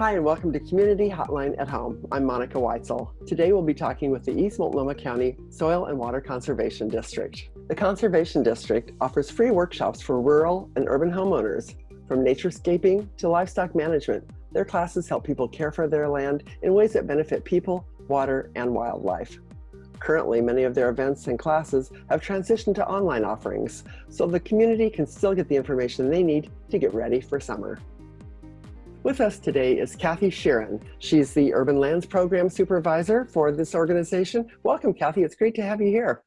Hi, and welcome to Community Hotline at Home. I'm Monica Weitzel. Today we'll be talking with the East Multnomah County Soil and Water Conservation District. The Conservation District offers free workshops for rural and urban homeowners, from naturescaping to livestock management. Their classes help people care for their land in ways that benefit people, water, and wildlife. Currently, many of their events and classes have transitioned to online offerings, so the community can still get the information they need to get ready for summer. With us today is Kathy Sheeran. She's the Urban Lands Program Supervisor for this organization. Welcome, Kathy. It's great to have you here.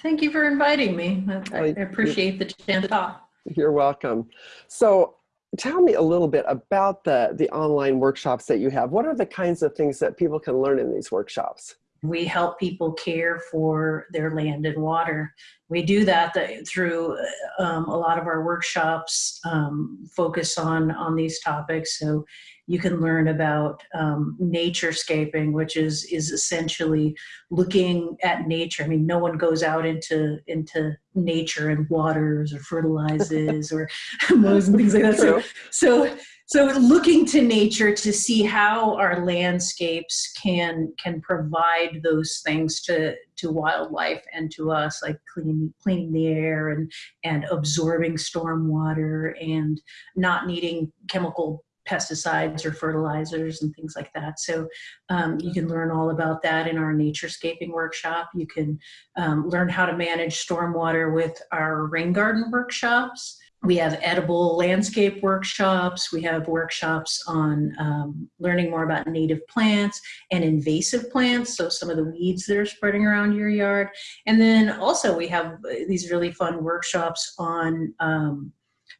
Thank you for inviting me. I, I appreciate the chance to talk. You're welcome. So tell me a little bit about the, the online workshops that you have. What are the kinds of things that people can learn in these workshops? We help people care for their land and water. We do that through um, a lot of our workshops um, focus on, on these topics. So you can learn about um, naturescaping, which is, is essentially looking at nature. I mean, no one goes out into, into nature and waters or fertilizes or mows and things like that. So, so so looking to nature to see how our landscapes can can provide those things to to wildlife and to us like cleaning cleaning the air and and absorbing storm water and not needing chemical pesticides or fertilizers and things like that. So um, you can learn all about that in our naturescaping workshop. You can um, learn how to manage stormwater with our rain garden workshops we have edible landscape workshops. We have workshops on um, learning more about native plants and invasive plants, so some of the weeds that are spreading around your yard. And then also we have uh, these really fun workshops on um,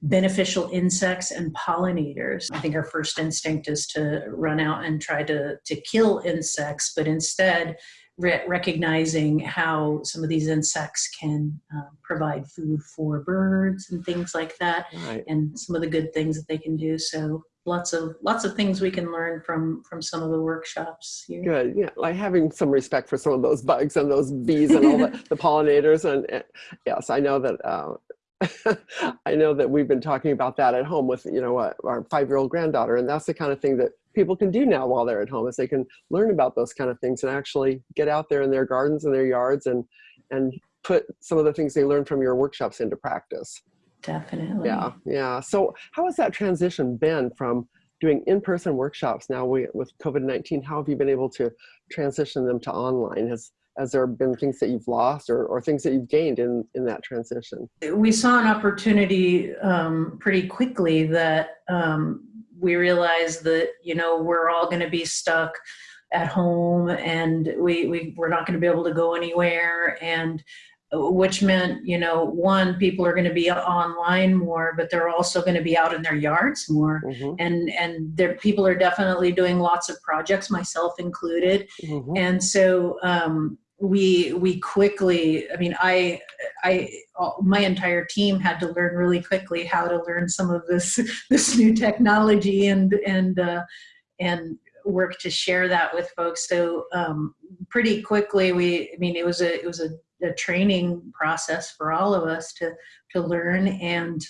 beneficial insects and pollinators. I think our first instinct is to run out and try to, to kill insects, but instead re recognizing how some of these insects can uh, provide food for birds and things like that, right. and some of the good things that they can do. So lots of lots of things we can learn from from some of the workshops here. Good, yeah, like having some respect for some of those bugs and those bees and all the, the pollinators, and, and, yes, I know that. Uh, I know that we've been talking about that at home with you know uh, our five-year-old granddaughter, and that's the kind of thing that people can do now while they're at home is they can learn about those kind of things and actually get out there in their gardens and their yards and and put some of the things they learned from your workshops into practice. Definitely. Yeah, yeah. So how has that transition been from doing in-person workshops now we, with COVID-19? How have you been able to transition them to online? Has has there been things that you've lost or, or things that you've gained in, in that transition? We saw an opportunity um, pretty quickly that um, we realized that, you know, we're all going to be stuck at home and we, we, we're not going to be able to go anywhere. And uh, which meant, you know, one, people are going to be online more, but they're also going to be out in their yards more. Mm -hmm. And, and there, people are definitely doing lots of projects, myself included. Mm -hmm. And so, um, we we quickly i mean i i my entire team had to learn really quickly how to learn some of this this new technology and and uh, and work to share that with folks. So um, pretty quickly we i mean it was a it was a, a, training process for all of us to to learn. And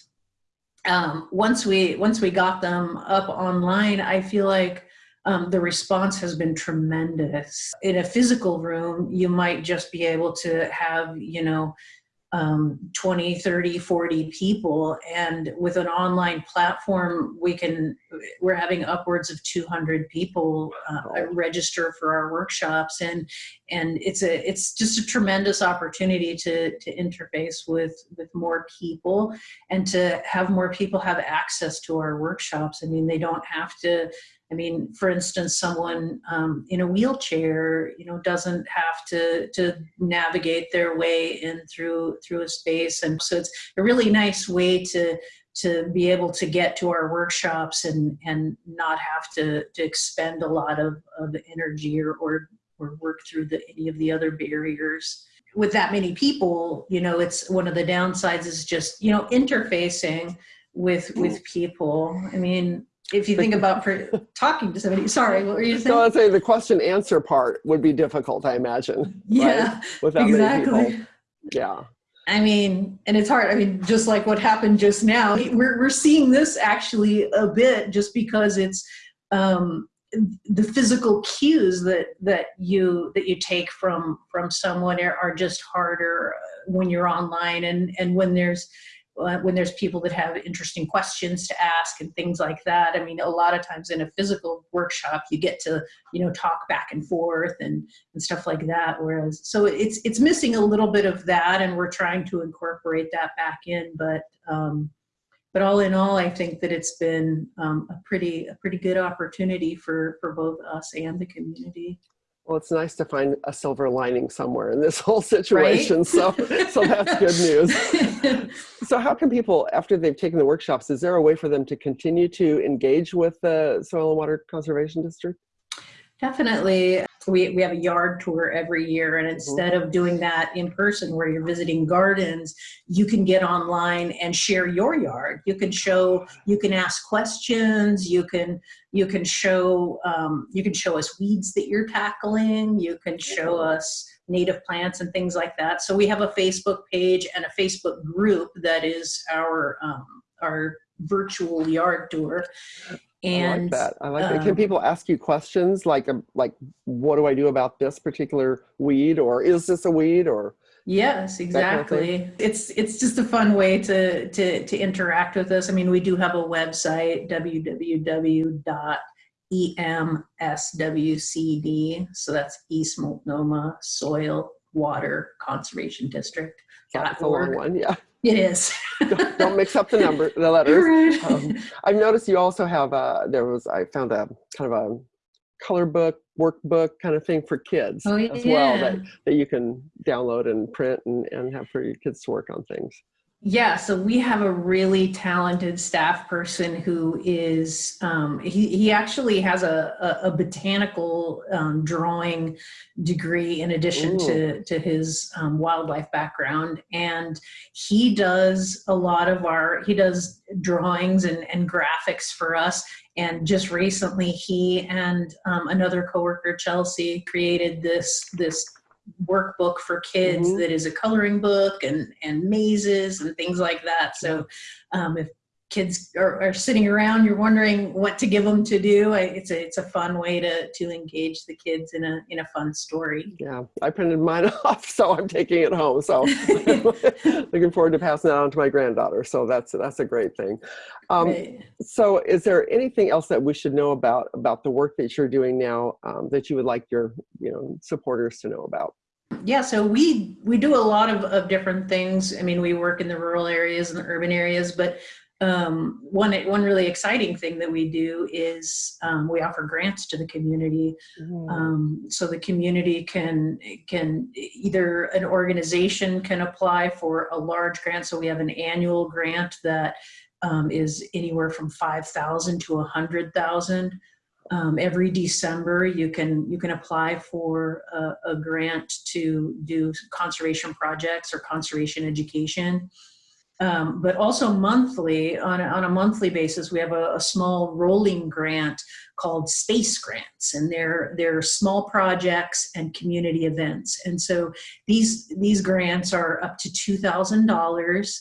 um, once we once we got them up online i feel like um, the response has been tremendous. In a physical room, you might just be able to have, you know, um, 20, 30, 40 people. And with an online platform, we can, we're having upwards of 200 people uh, register for our workshops. And, and it's a, it's just a tremendous opportunity to, to interface with, with more people and to have more people have access to our workshops. I mean, they don't have to I mean, for instance, someone um, in a wheelchair, you know, doesn't have to to navigate their way in through through a space, and so it's a really nice way to to be able to get to our workshops and and not have to to expend a lot of, of energy or, or or work through the any of the other barriers. With that many people you know it's one of the downsides is just you know interfacing with with people. I mean if you think about for talking to somebody, sorry, what were you saying? So I'd say the question answer part would be difficult, I imagine. Yeah, right? Without exactly. Yeah. I mean, and it's hard. I mean, just like what happened just now, we're, we're seeing this actually a bit just because it's um, the physical cues that that you that you take from from someone are, are just harder when you're online and and when there's when there's people that have interesting questions to ask and things like that. I mean, a lot of times in a physical workshop, you get to, you know, talk back and forth and, and stuff like that. Whereas, so it's, it's missing a little bit of that and we're trying to incorporate that back in. But, um, but all in all, I think that it's been um, a pretty, a pretty good opportunity for, for both us and the community. Well, it's nice to find a silver lining somewhere in this whole situation. Right? So, so that's good news. so how can people, after they've taken the workshops, is there a way for them to continue to engage with the Soil and Water Conservation District? Definitely. We, we have a yard tour every year and mm-hmm. instead of doing that in person where you're visiting gardens, you can get online and share your yard. You can show, you can ask questions, you can, you can show, um, you can show us weeds that you're tackling, you can show us native plants and things like that. So we have a Facebook page and a Facebook group that is our, um, our virtual yard tour and I like that. I like um, that. Can people ask you questions like, um, like, what do I do about this particular weed, or is this a weed, or? Yes, exactly. Kind of it's it's just a fun way to to to interact with us. I mean, we do have a website www.emswcd. So that's East Multnomah Soil Water Conservation District. That's a long one, yeah. It is. don't, don't, mix up the number, the letters. Right. Um, I've noticed you also have a, there was, I found a kind of a color book, workbook kind of thing for kids oh, as well that, that you can download and print and, and have for your kids to work on things. Yeah, so we have a really talented staff person who is, um, he, he actually has a, a, a botanical um, drawing degree in addition to, to his um, wildlife background. And he does a lot of our, he does drawings and, and graphics for us. And just recently he and um, another coworker, Chelsea, created this, this workbook for kids mm -hmm. that is a coloring book and and mazes and things like that. So um, if kids are, are, sitting around you're wondering what to give them to do I, it's a it's a fun way to to engage the kids in a in a fun story. Yeah i printed mine off so i'm taking it home. So looking forward to passing that on to my granddaughter. So that's that's a great thing. Um, right. so is there anything else that we should know about about the work that you're doing now um, that you would like your you know supporters to know about yeah, so we we do a lot of, of different things. I mean, we work in the rural areas and the urban areas, but um, one one really exciting thing that we do is um, we offer grants to the community, mm. um, so the community can can either an organization can apply for a large grant. So we have an annual grant that um, is anywhere from five thousand to a hundred thousand um, every December you can you can apply for a, a, grant to do conservation projects or conservation education. Um, but also monthly, on a, on a monthly basis, we have a, a, small rolling grant called Space Grants, and they're they're small projects and community events. And so these these grants are up to two thousand dollars.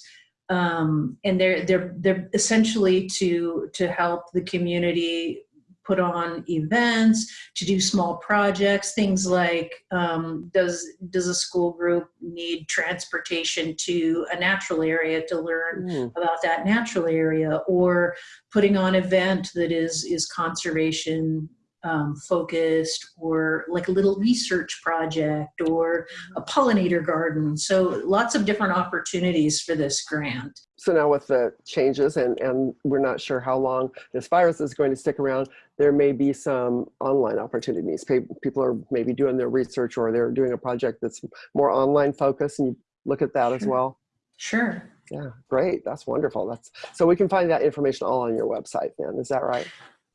Um, and they're they're they're essentially to to help the community put on events, to do small projects, things like um, does, does a school group need transportation to a natural area to learn mm. about that natural area or putting on event that is, is conservation um, focused or like a little research project or a pollinator garden. So lots of different opportunities for this grant. So now with the changes and, and we're not sure how long this virus is going to stick around, there may be some online opportunities. People are maybe doing their research or they're doing a project that's more online focused and you look at that sure. as well. Sure. Yeah, great. That's wonderful. That's so we can find that information all on your website then. Is that right?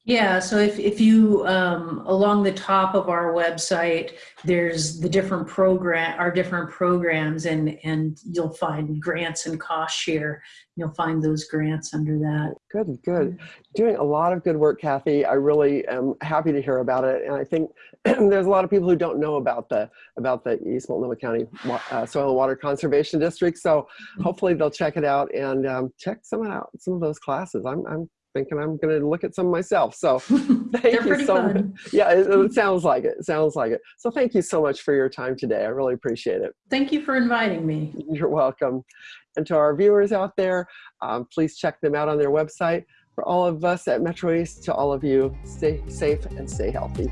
Yeah, so if, if you, um, along the top of our website, there's the different program, our different programs and, and you'll find grants and cost share. You'll find those grants under that. Good, good. Doing a lot of good work, Kathy. I really am happy to hear about it. And I think there's a lot of people who don't know about the, about the East Multnomah County uh, Soil and Water Conservation District. So hopefully they'll check it out and um, check some out, some of those classes. I'm, I'm thinking I'm going to look at some myself. So thank you so fun. much. Yeah, it, it sounds like it. It sounds like it. So thank you so much for your time today. I really appreciate it. Thank you for inviting me. You're welcome. And to our viewers out there, um, please check them out on their website. For all of us at Metro East, to all of you, stay safe and stay healthy.